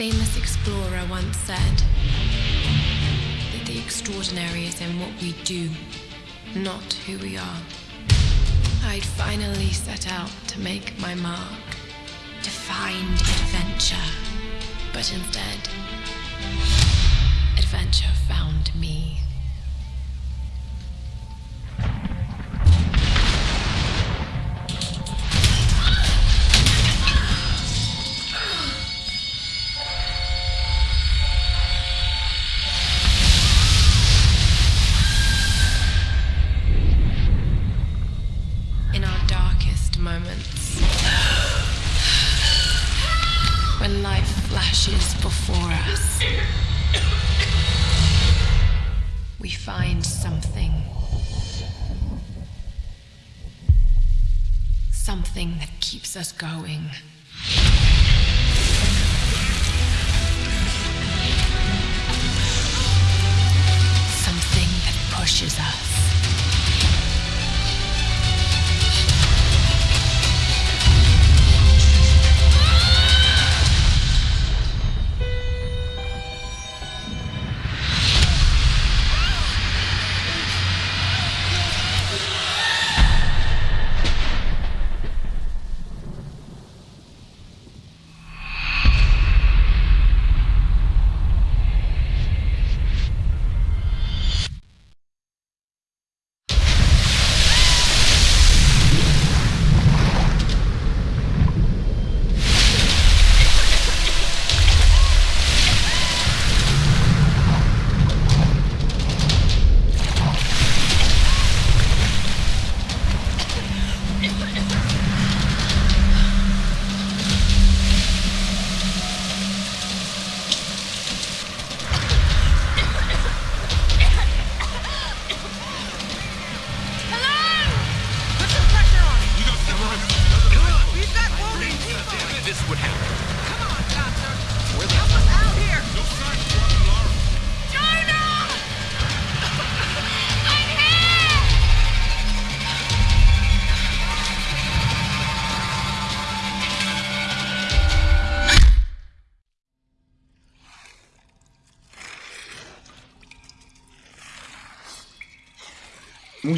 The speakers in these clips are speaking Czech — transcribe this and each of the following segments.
A famous explorer once said that the extraordinary is in what we do, not who we are. I'd finally set out to make my mark, to find adventure. But instead, adventure found me.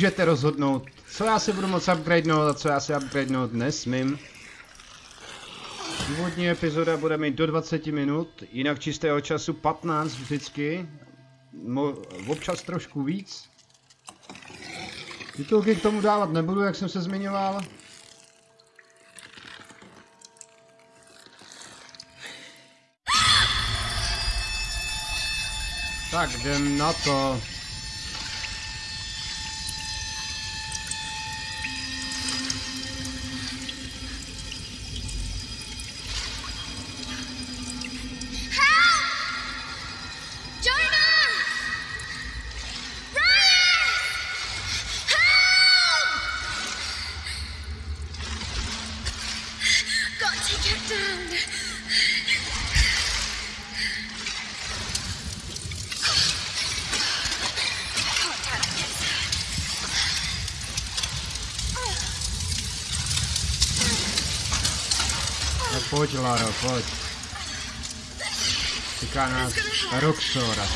Můžete rozhodnout, co já si budu moc upgradenout a co já si upgradenout nesmím. Původní epizoda bude mít do 20 minut, jinak čistého času 15 vždycky. Mo občas trošku víc. Titulky k tomu dávat nebudu, jak jsem se zmiňoval. Tak jdem na to. Pojď, Laro, pojď. Čeká nás Roxora.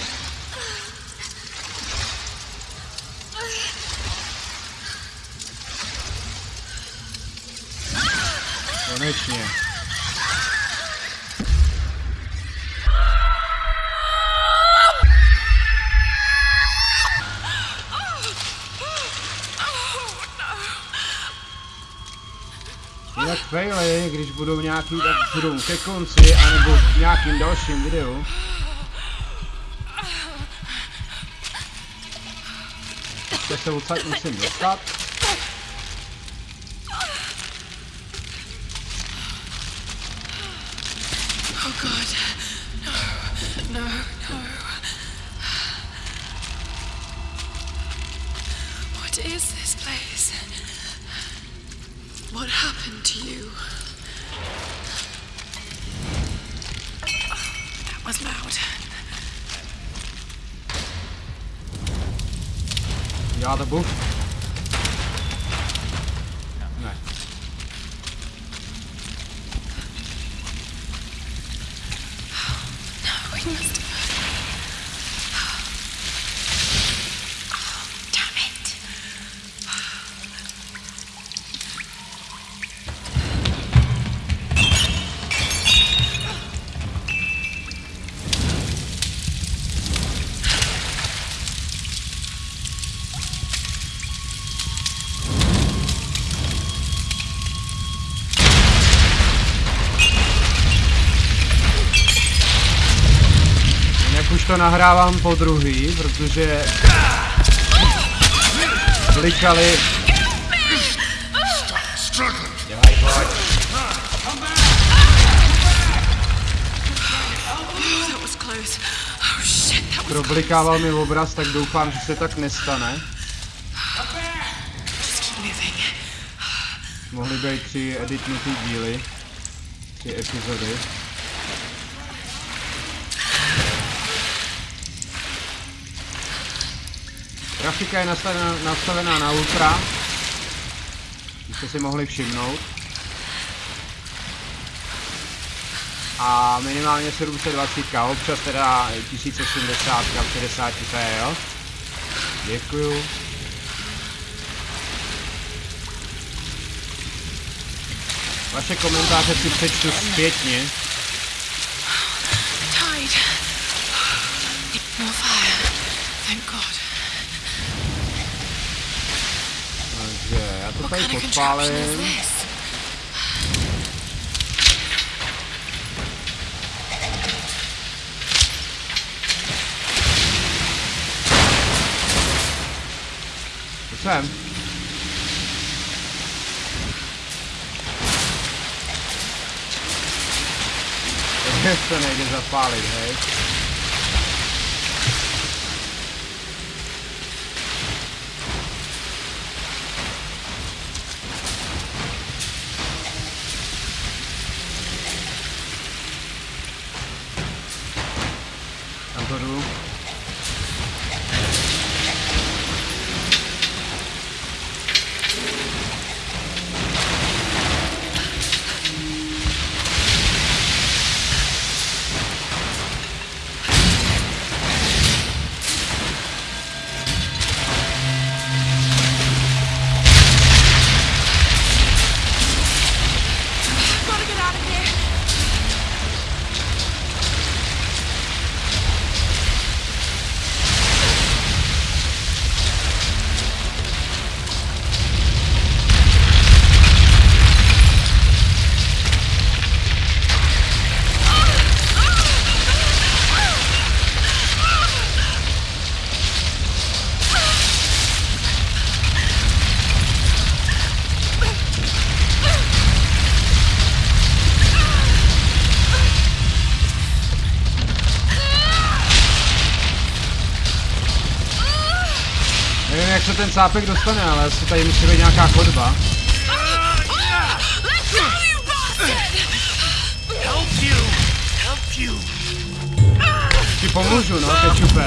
Faily, když budou nějaký, tak budou ke konci, anebo v nějakým dalším videu. Tak se odsaď musím dostat. Nahrávám po druhý, protože was Problikával mi obraz, tak doufám, že se tak nestane. Mohly být tři editnutý díly. Tři epizody. Grafika je nastavená, nastavená na ultra. Už jste si mohli všimnout. A minimálně 720, občas teda 1080 v 60 p, jo? Děkuju. Vaše komentáře si přečtu zpětně. More fire. Thank God. Takže já to What tady kind of contraption is podpálím. this? To jsem. to nejde sápek dostane, ale asi tady musí být nějaká chodba. Ti pomůžu, no, kečupe.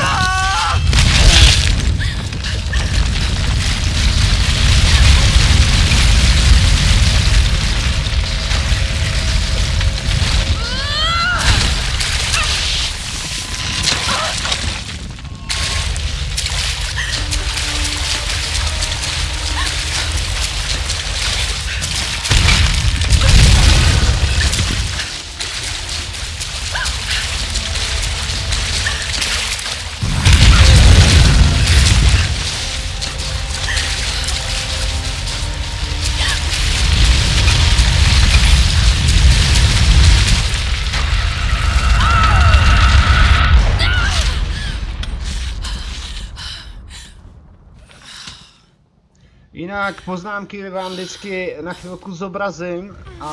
Jinak poznámky vám vždycky na chvilku zobrazím a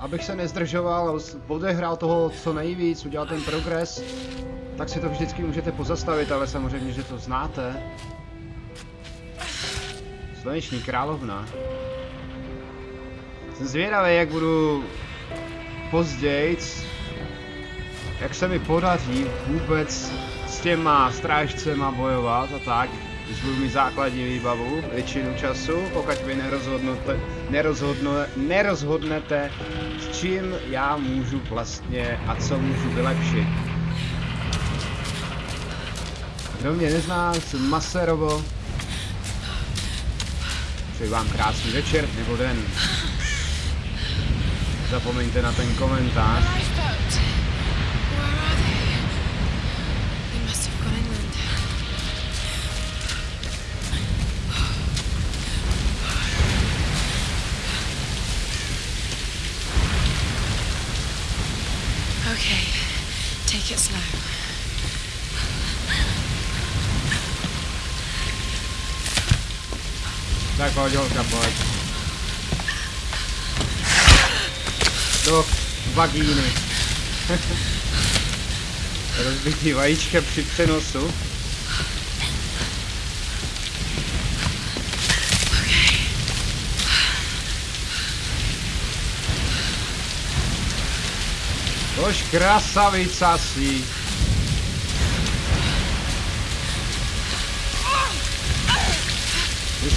abych se nezdržoval, odehrál toho co nejvíc, udělal ten progres, tak si to vždycky můžete pozastavit, ale samozřejmě, že to znáte. Sluneční královna. Jsem zvědavý, jak budu pozdějc, jak se mi podaří vůbec s těma strážcema bojovat a tak, budu mít základní výbavu většinu času, pokud vy nerozhodnete, nerozhodno, nerozhodnete, s čím já můžu vlastně a co můžu vylepšit. Kdo mě nezná, jsem Maserovo. Přeji vám krásný večer nebo den. Zapomeňte na ten komentář. Pojď, holka, pojď. Do vagíny. Rozbitý vajíčka při přenosu. Tož krasavica si.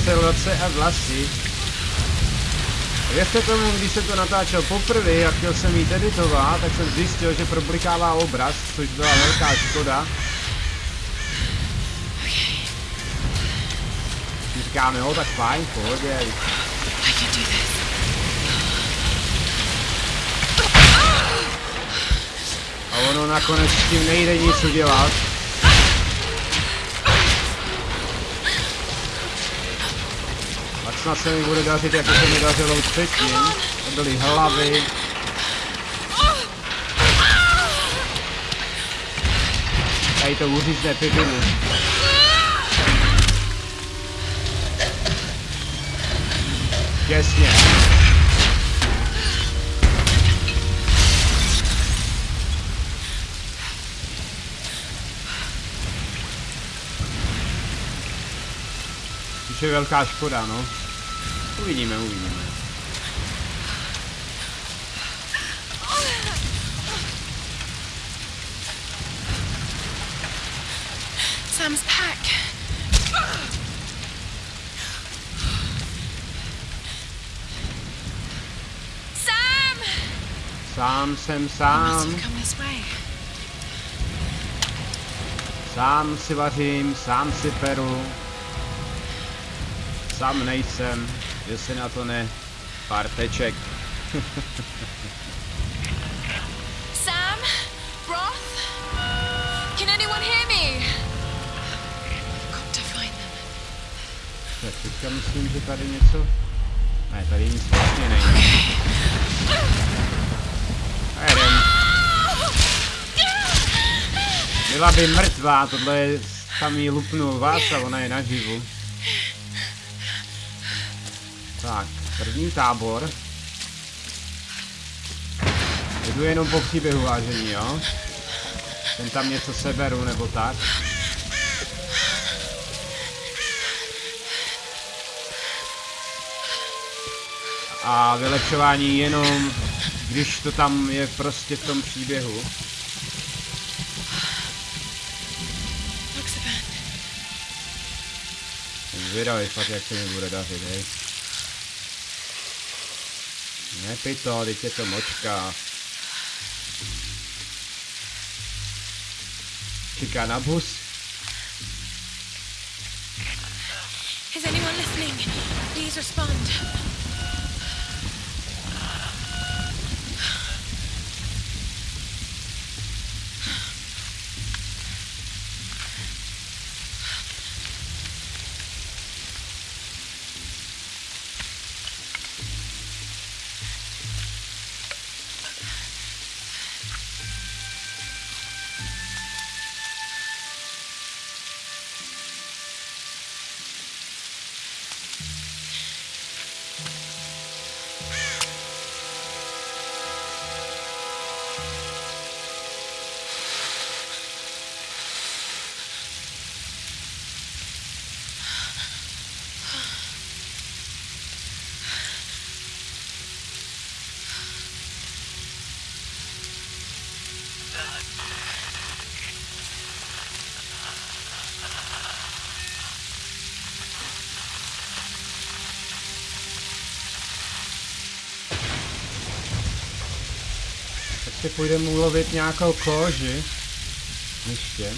Vyselace a vlasy. Věřte tomu, když se to natáčel poprvé a chtěl jsem jít editovat, tak jsem zjistil, že problikává obraz, což byla velká škoda. Říkáme, jo, tak fajn, v pohodě. A ono nakonec s tím nejde nic udělat. Tak snad se mi bude dařit, jako se mi dařilo předtím. To byly hlavy. Tady to uřízne pipinu. Těsně. Je velká škoda, no. Uvidíme, uvidíme. Sam's pack. Sam! Sám jsem Must sám, have come this way. sám si vařím, sám si peru. Sám nejsem, že si na to ne pár teček. Sam? Roth? Can anyone hear me? Got to find them. Tak teďka myslím, že tady něco... Ne, tady nic vlastně není. A jedem. Byla by mrtvá, tohle je tam jí lupnul vás a ona je naživu. Tak, první tábor. Jdu jenom po příběhu vážení, jo? Ten tam něco seberu nebo tak. A vylepšování jenom, když to tam je prostě v tom příběhu. Zvědavý fakt, jak se mi bude dařit, hej. Nepij to, teď je to močka. Čeká na bus. Is anyone listening? Please respond. ještě půjdeme ulovit nějakou koži. Ještě.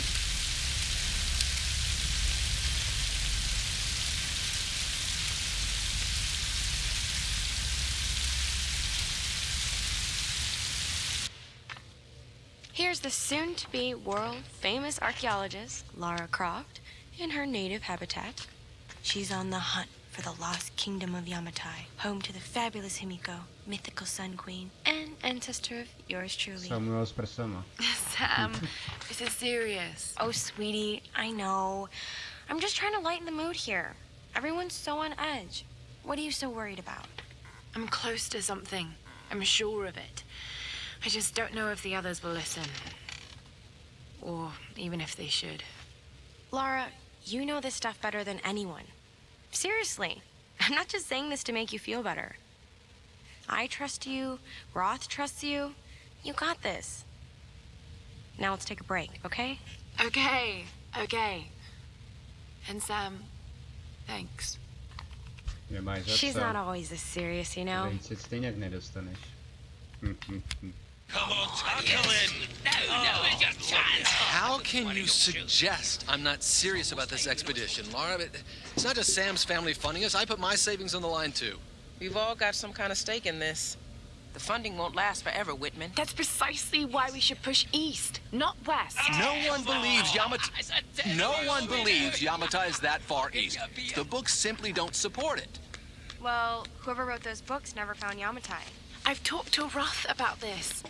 Here's the soon to be world famous archaeologist, Lara Croft, in her native habitat. She's on the hunt for the lost kingdom of Yamatai, home to the fabulous Himiko, mythical Sun Queen, and ancestor of yours truly. Samuel s prsama. Sam, this is serious. Oh, sweetie, I know. I'm just trying to lighten the mood here. Everyone's so on edge. What are you so worried about? I'm close to something. I'm sure of it. I just don't know if the others will listen. Or even if they should. Laura, you know this stuff better than anyone. Seriously, I'm not just saying this to make you feel better. I trust you, Roth trusts you. You got this. Now let's take a break, okay? Okay, okay. And Sam, thanks. She's not always this serious, you know? Víc stejně nedostaneš. Hm, hm, hm. Come on, tackle! Oh, How can you suggest I'm not serious about this expedition, Laura? It- It's not just Sam's family funding us. I put my savings on the line too. We've all got some kind of stake in this. The funding won't last forever, Whitman. That's precisely why we should push east, not west. No one believes Yamata. No one believes Yamata is that far east. The books simply don't support it. Well, whoever wrote those books never found Yamatai. I've talked to Roth about this.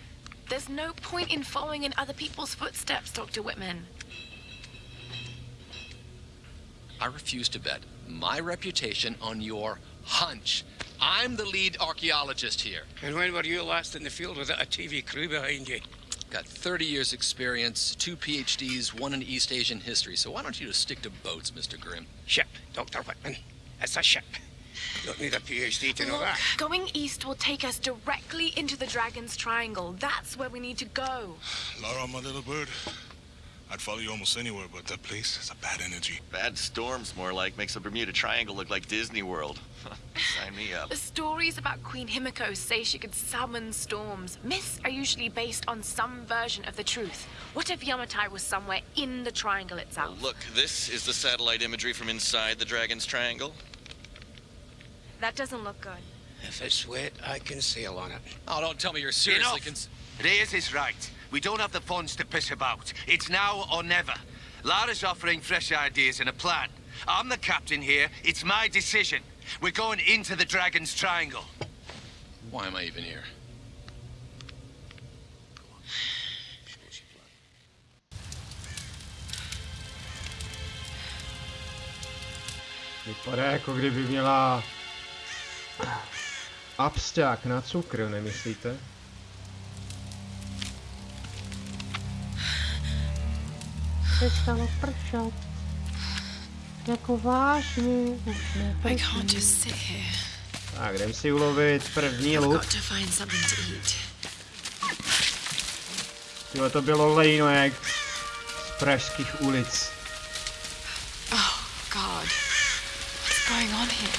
There's no point in following in other people's footsteps, Dr. Whitman. I refuse to bet my reputation on your hunch. I'm the lead archaeologist here. And when were you last in the field without a TV crew behind you? Got 30 years experience, two PhDs, one in East Asian history. So why don't you just stick to boats, Mr. Grimm? Ship, Dr. Whitman. It's a ship. You don't need a PhD to know Look, that. going east will take us directly into the Dragon's Triangle. That's where we need to go. Laura, my little bird. I'd follow you almost anywhere, but that place has a bad energy. Bad storms, more like. Makes the Bermuda Triangle look like Disney World. Sign me up. The stories about Queen Himiko say she could summon storms. Myths are usually based on some version of the truth. What if Yamatai was somewhere in the triangle itself? Look, this is the satellite imagery from inside the Dragon's Triangle. That doesn't look good. If it's wet, I can sail on it. Oh, don't tell me you're seriously Enough. cons- Reyes is right. We don't have the funds to piss about. It's now or never. Lara's offering fresh ideas and a plan. I'm the captain here. It's my decision. We're going into the Dragon's Triangle. Why am I even here? Vypadá jako kdyby měla absťák na cukr, nemyslíte? Přestalo pršat. Jako vážně už here. Tak, jdem si ulovit první luk. Tyhle to bylo lejnoek z pražských ulic. Oh, God. What's going on here?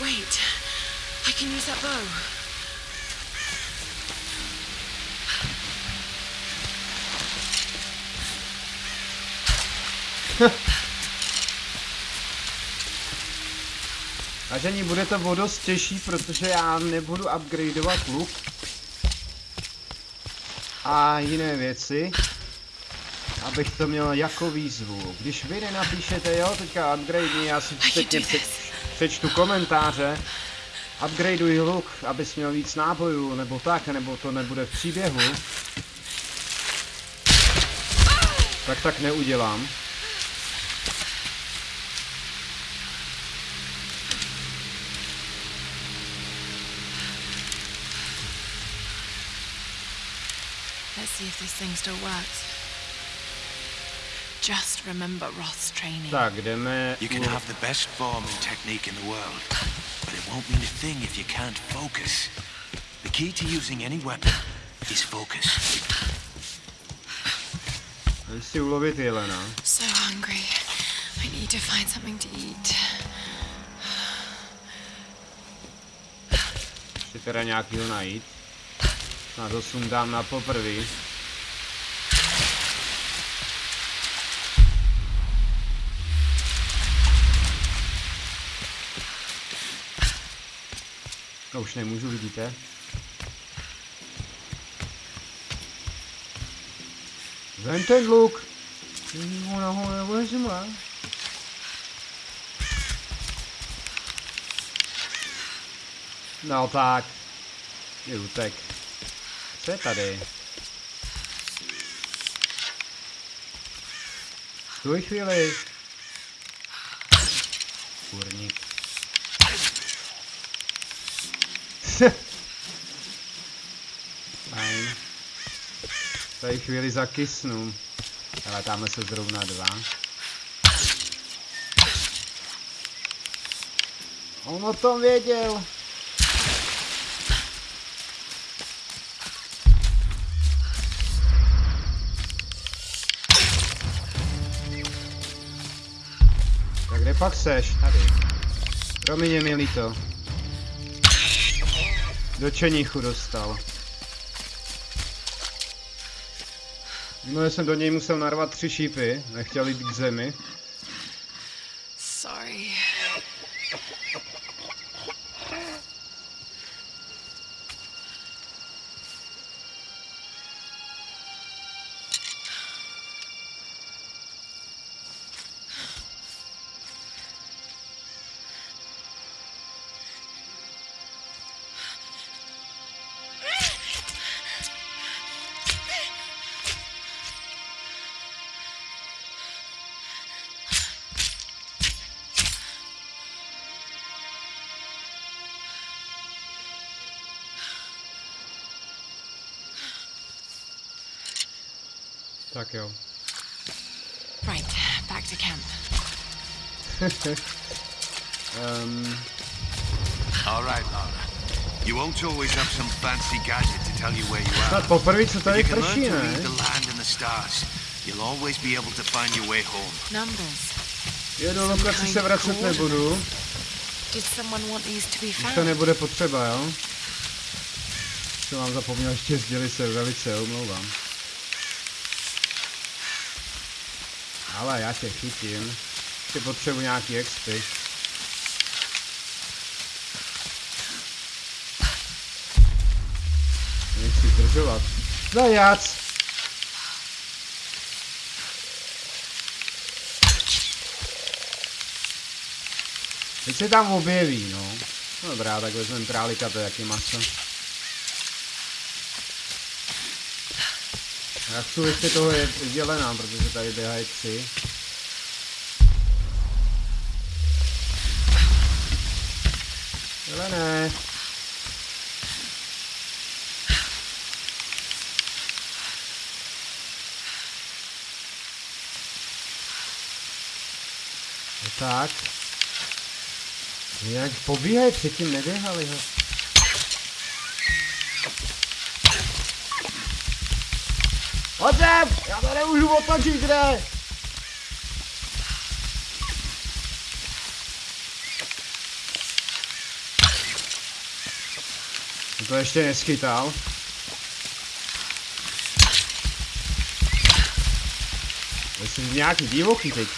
Wait. I can use that bow. Vážení, bude to o dost těžší, protože já nebudu upgradeovat luk. A jiné věci. Abych to měl jako výzvu. Když vy nenapíšete, jo, teďka upgrade, já si před, this. přečtu komentáře. Upgradeuj luk, abys měl víc nábojů, nebo tak, nebo to nebude v příběhu. Tak tak neudělám. Let's see if this thing still works. Just remember Roth's training. Tak, jdeme... You can u- have the best form and technique in the world, won't mean a thing if you can't focus. The key to using any weapon is focus. Jdem si ulovit jelena. So hungry. I need to find something to eat. Chci teda nějakýho najít. Na to sundám na poprvý. No už nemůžu, vidíte? Vem ten luk. Ona ho nevezme. No tak. Je utek. Co je tady? Stůj chvíli. Kurník. Fajn. Tady chvíli zakysnu. Ale tamhle se zrovna dva. On o tom věděl. Tak kde pak seš? Tady. Promiň, je mi líto. Do čeníchu dostal. No, jsem do něj musel narvat tři šípy, nechtěl jít k zemi. Tak jo. Right, back to camp. um, All right, Laura. You won't always have some fancy gadget to tell you where you are. snad poprvé, co tady you can learn prší, to read ne? the land and the stars, you'll always be able to find your way home. Numbers. Jo, do lokace se vracet nebudu. Did someone want these to to nebude potřeba, jo? Jsem vám zapomněl ještě sdělit se, velice omlouvám. Ale já tě chytím. Ještě potřebuji nějaký expy. Nechci zdržovat. Zajac! Teď se tam objeví, no. No dobrá, tak vezmeme králika, to je jaký maso. Já chci ještě toho je- jelena, protože tady běhají tři. Jelené. No tak. Nějak pobíhají, předtím neběhali, ho. Sem! Já to nemůžu otočit? Jsem to ještě neschytal. Jsem nějaký divoký teď.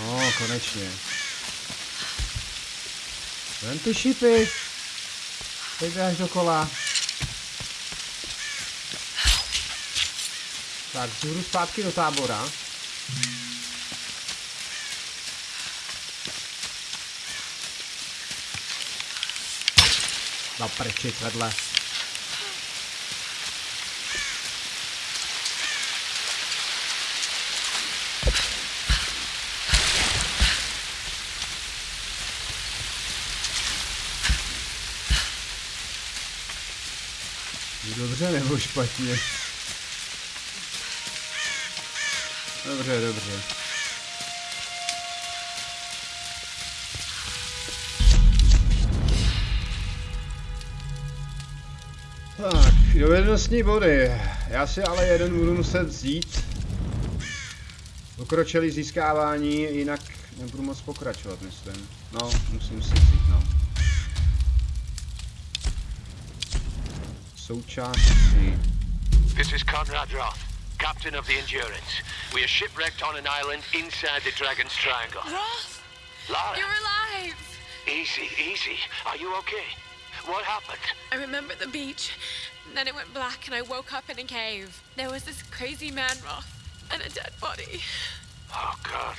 No, konečně. Vem ty šipy. Teď běháš dokola. Tak, vzhůru zpátky do tábora. Na prčit vedle. Dobře nebo špatně? Dobře, dobře. Tak, dovednostní body. Já si ale jeden budu muset vzít. Pokročilý získávání, jinak nebudu moc pokračovat, myslím. No, musím si vzít, no. Součástí. This is Conrad Roth, captain of the Endurance. We are shipwrecked on an island inside the Dragon's Triangle. Roth, Lara, you're alive! easy, easy. Are you okay? What happened? I remember the beach, and then it went black, and I woke up in a cave. There was this crazy man Roth and a dead body. Oh, God.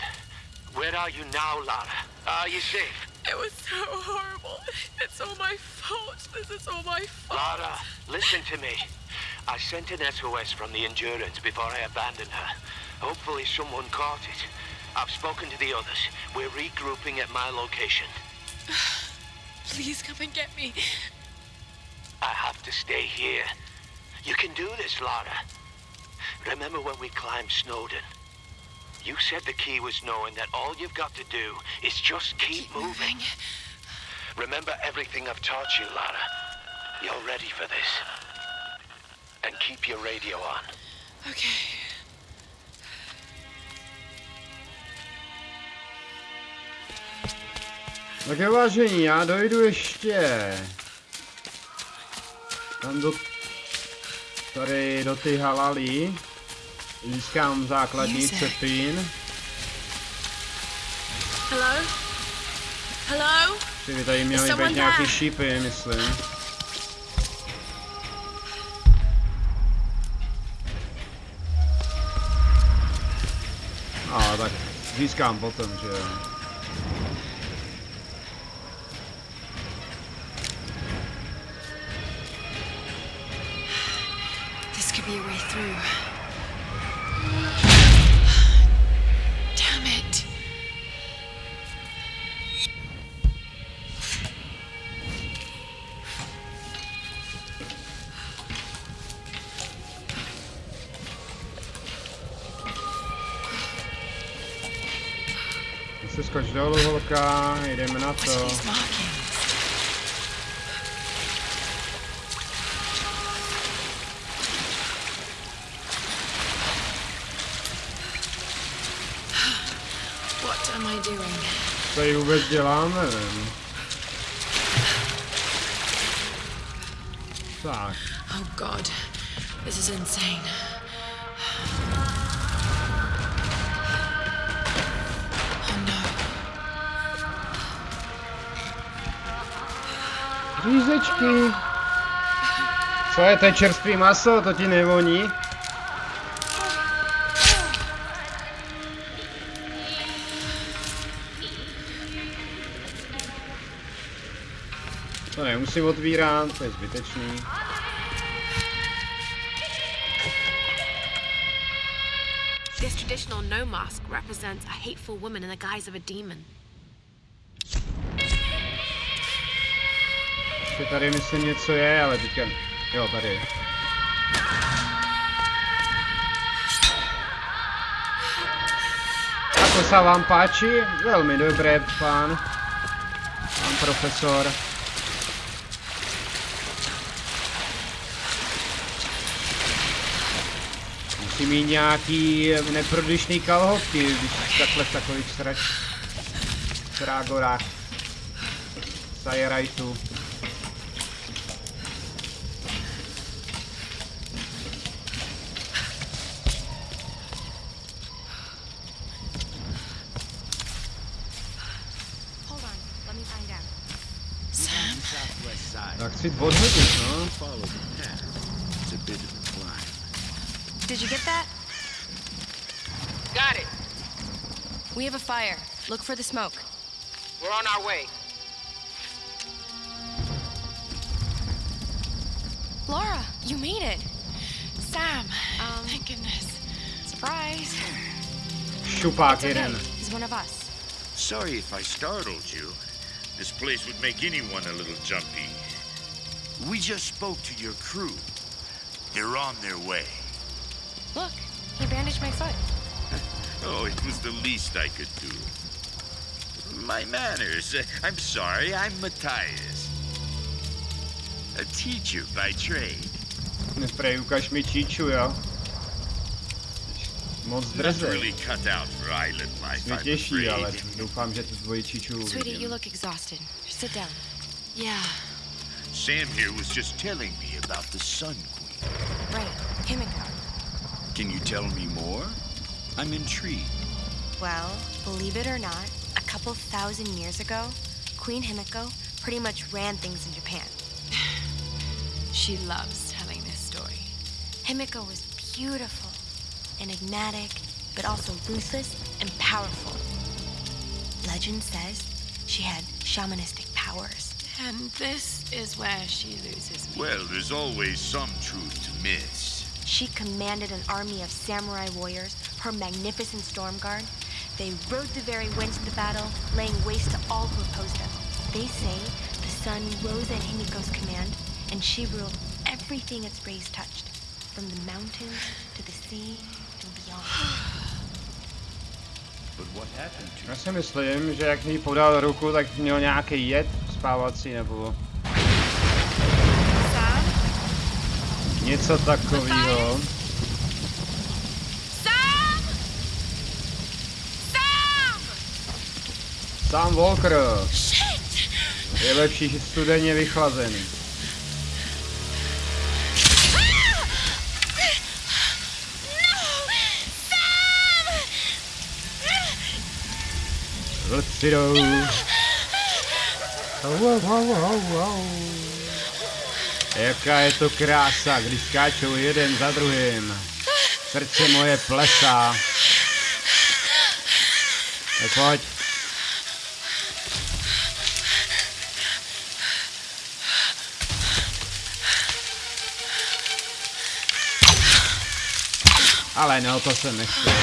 Where are you now, Lara? Are you safe? It was so horrible. It's all my fault. This is all my fault. Lara, listen to me. I sent an SOS from the Endurance before I abandoned her. Hopefully someone caught it. I've spoken to the others. We're regrouping at my location. Please come and get me. I have to stay here. You can do this, Lara. Remember when we climbed Snowden? You said the key was knowing that all you've got to do is just keep, Keep moving. moving. Remember everything I've taught you, Lara. You're ready for this. And keep your radio on. Okay. Tak jo, vážení, já dojdu ještě tam do tady do ty halalí. Získám základní Music. cepín. Hello? Hello? Ty by tady měly být nějaký šípy, myslím. A tak získám potom, že jo. This could be a way through. Holka, jdeme na to. Co tady vůbec dělám, nevím. Tak, Oh god, this is insane. Řízečky. Co je to čerstvý maso, to ti nevoní? To nemusím otvírat, to je zbytečný. This traditional no mask represents a hateful woman in the guise of a demon. Ještě tady myslím něco je, ale teďka... Jo, tady. Ako sa vám páči? Veľmi dobré, pán. Pán profesor. Musím mít nějaký neprodyšný kalhotky, když takhle v takových srač... Sajerajtu. Have a fire. Look for the smoke. We're on our way. Laura, you made it. Sam! Um, Thank goodness. surprise. Šupák It's okay. jeden. He's one of us. Sorry if I startled you. This place would make anyone a little jumpy. We just spoke to your crew. They're on their way. Look, he bandaged my foot. Oh, it was the least I could do. My manners. I'm sorry, I'm Matthias. A teacher by trade. Neprej, ukaž mi číču, jo. Moc Not drzej. really cut out for island life, Mě I'm těší, ale afraid. doufám, že tu tvoji číču Sweetie, you look exhausted. Sit down. Yeah. Sam here was just telling me about the Sun Queen. Right, Himiko. Can you tell me more? I'm intrigued. Well, believe it or not, a couple thousand years ago, Queen Himiko pretty much ran things in Japan. She loves telling this story. Himiko was beautiful, enigmatic, but also ruthless and powerful. Legend says she had shamanistic powers. And this is where she loses me. Well, there's always some truth to myths. She commanded an army of samurai warriors, her magnificent storm guard. They rode the very winds of the battle, laying waste to all who opposed them. They say the sun rose at Himiko's command, and she ruled everything its rays touched, from the mountains to the sea and beyond. But what happened to Já si myslím, že jak mi podal ruku, tak měl nějaký jed spávací nebo něco takového. Sam Walker je lepší studeně vychlazený. Au, au. Jaká je to krása, když skáčou jeden za druhým. Srdce moje plesá. Tak pojď. Ale no, to jsem nechtěl.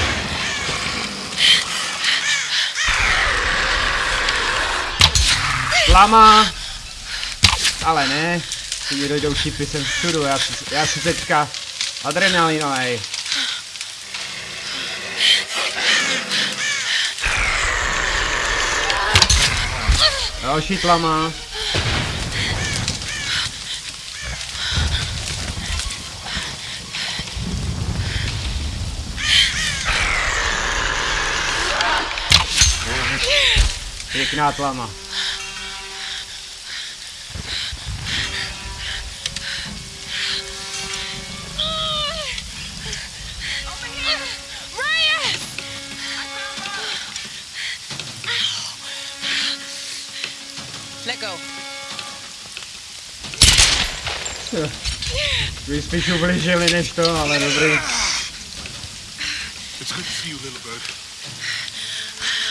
Lama! Ale ne, si mi dojdou šipy sem všudu, já já si teďka adrenalinovej. Další tlama. Pěkná tlama. Let go. Vy spíš ublížili než to, ale dobrý. It's good to see you, little bird.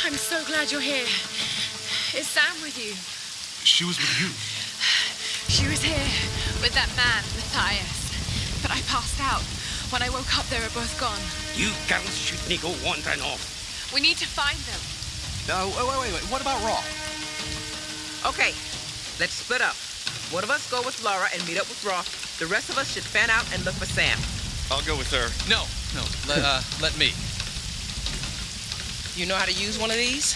I'm so glad you're here. Is Sam with you? She was with you. She was here with that man, Matthias. But I passed out. When I woke up, they were both gone. You girls shouldn't go wandering off. We need to find them. No, wait, wait, wait, wait. What about Raw? Okay, let's split up. One of us go with Laura and meet up with Roth. The rest of us should fan out and look for Sam. I'll go with her. No, no. Let, uh, let me. You know how to use one of these?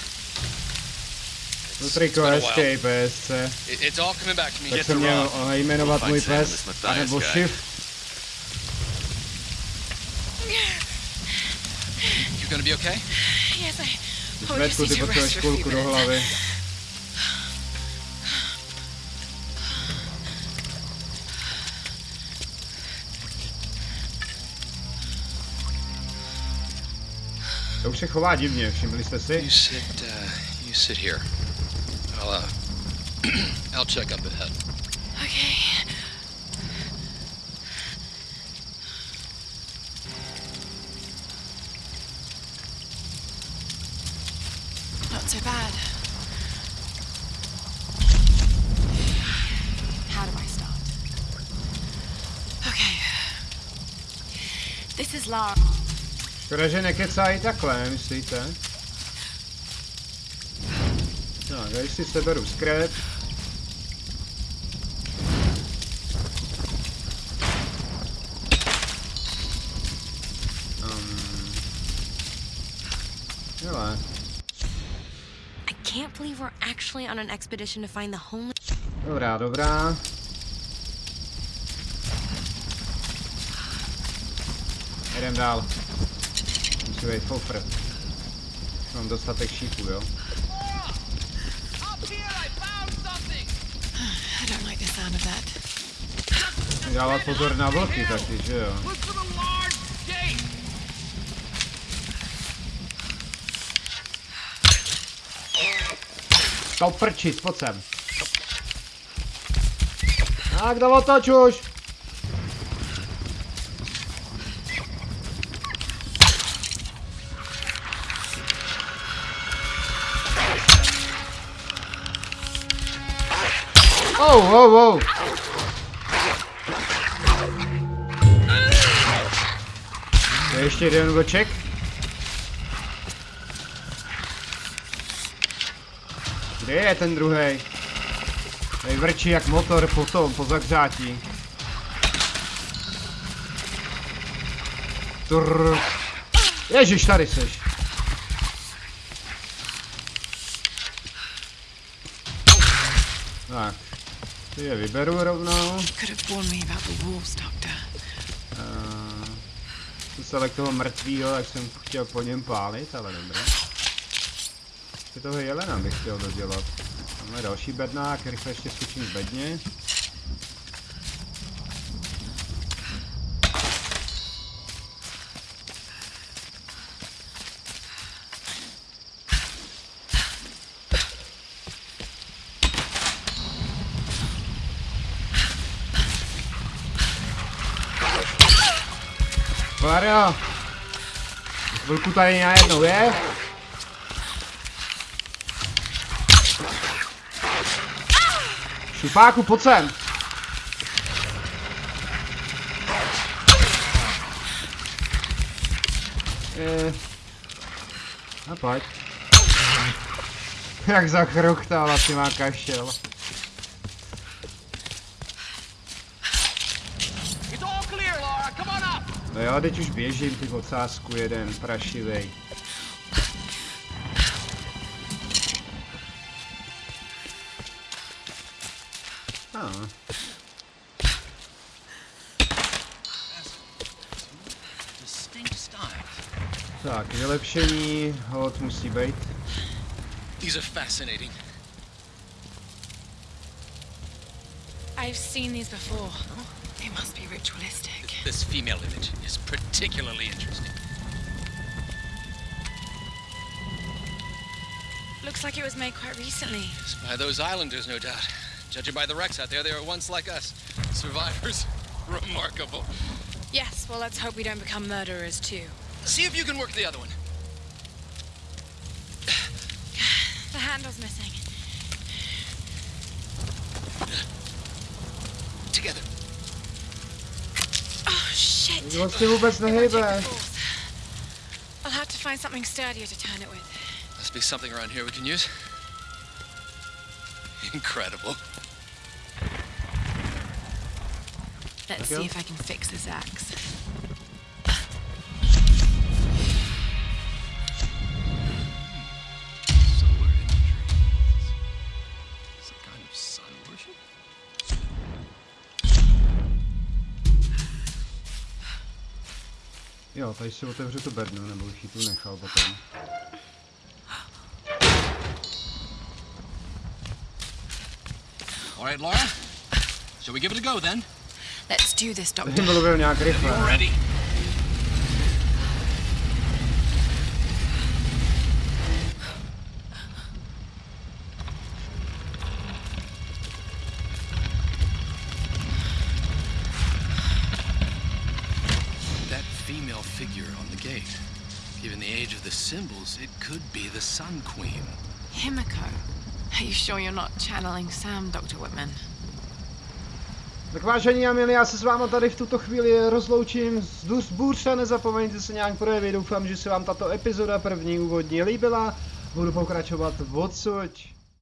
To triko been a while. escape PSC. It, it's all coming back to me. Tak jsem měl jmenovat můj pes, nebo Shift. You gonna be okay? Yes, I. Oh, just need ty to potřebuješ rest for a few kulku do minutes. hlavy. To už se chová divně, všimli jste si? You sit, uh, you sit here. I'll, uh, I'll check up ahead. Okay. Not so bad. How do I start? Okay. This is Lara. Škoda, že nekecají takhle, nemyslíte? Tak, a si seberu skret. Um, hele, I can't believe we're actually on an expedition to find the homeless. dobrá, dobrá. Jdem dál. Musí být fofr. Mám dostatek šípů, jo? musím dávat pozor na vlky taky, že jo? To prčí, pojď sem. Tak, do to čuž. Oh, oh, oh. Ještě jeden vlček. Kde je ten druhý? Tady vrčí jak motor potom, po zahřátí. Trrr. Ježiš, tady seš. Tak. Ty je vyberu rovnou. Could. Selek toho mrtvýho, tak jsem chtěl po něm pálit, ale dobré. Ještě toho jelena bych chtěl dodělat. Máme další bednák, rychle ještě skočím z bedně. Mario! Chvilku tady najednou je. Šupáku, pojď sem. Je. A pojď. Jak zachruchtal, asi má kašel. It's all clear, Laura. Come on up. No jo, teď už běžím, ty ocásku jeden, prašivej. Ah. Tak, vylepšení, hod musí být. These are fascinating. I've seen these before. They must be ritualistic. This female image is particularly interesting. Looks like it was made quite recently. It's By those islanders, no doubt. Judging by the wrecks out there, they were once like us. Survivors. Remarkable. Yes, well, let's hope we don't become murderers too. See if you can work the other one. The handle's missing. Together. Oh, shit! Vlastně vůbec nehejbe. I'll have to find something sturdier to turn it with. Must be something around here we can use. Incredible. Let's see if I can fix this axe. Jo, tady si otevřu tu bednu, nebo už ji tu nechal potom. All right, Laura. Shall we give it a go then? Let's do this, Doctor. mluvil nějak rychle. Could be the Sun Queen. Himiko. Are you sure you're not channeling Sam, Dr. Whitman? Tak vážení a milí, já se s váma tady v tuto chvíli rozloučím. Zdůř bůřte, nezapomeňte se nějak projevit. Doufám, že se vám tato epizoda první úvodní líbila. Budu pokračovat odsud.